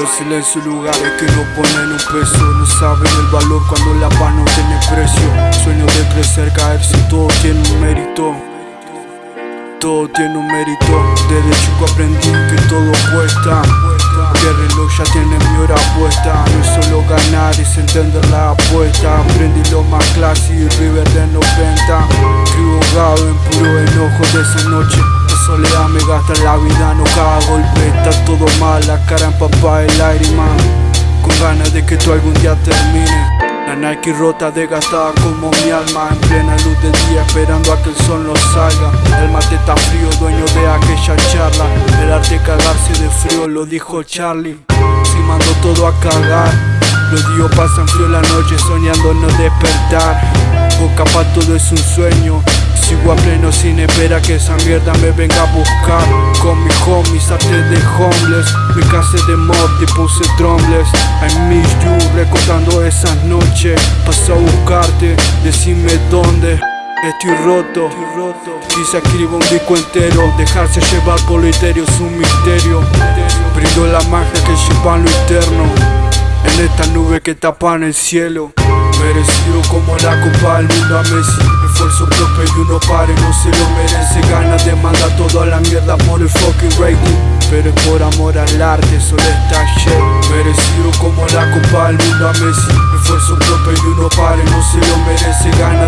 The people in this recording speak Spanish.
Yo silencio lugares que no ponen un peso No saben el valor cuando la paz no tiene precio. Sueño de crecer, caer si todo tiene un mérito. Todo tiene un mérito. Desde chico aprendí que todo cuesta. Que el reloj ya tiene mi hora puesta. No es solo ganar, es entender la apuesta. Aprendí lo más clásico, River de 90 Creo en puro enojo de esa noche soledad me gasta la vida, no cada golpe Está todo mal, la cara el aire man Con ganas de que tú algún día termine. La Nike rota, desgastada como mi alma En plena luz del día, esperando a que el sol no salga. El mate está frío, dueño de aquella charla. El arte cagarse de frío, lo dijo Charlie. Si mando todo a cagar Los días pasan frío la noche, soñando no despertar. Boca pa' todo es un sueño. Sigo a pleno sin esperar que esa mierda me venga a buscar. Con mis homies, arte de homeless. Mi casa de mob, te puse drumless. I miss you, recordando esas noches. Paso a buscarte, decime dónde. Estoy roto, Si se escribo un disco entero Dejarse llevar por lo etéreo es un misterio. Brindo la magia que lleva lo En esta nube que tapan el cielo. Merecido como la copa del mundo a Messi. Esfuerzo propio y uno pare, no se lo merece. Ganas de mandar todo a la mierda por el fucking rating. Pero es por amor al arte, solo está shit Merecido como la copa del mundo a Messi. Esfuerzo propio y uno pare, no se lo merece. Ganas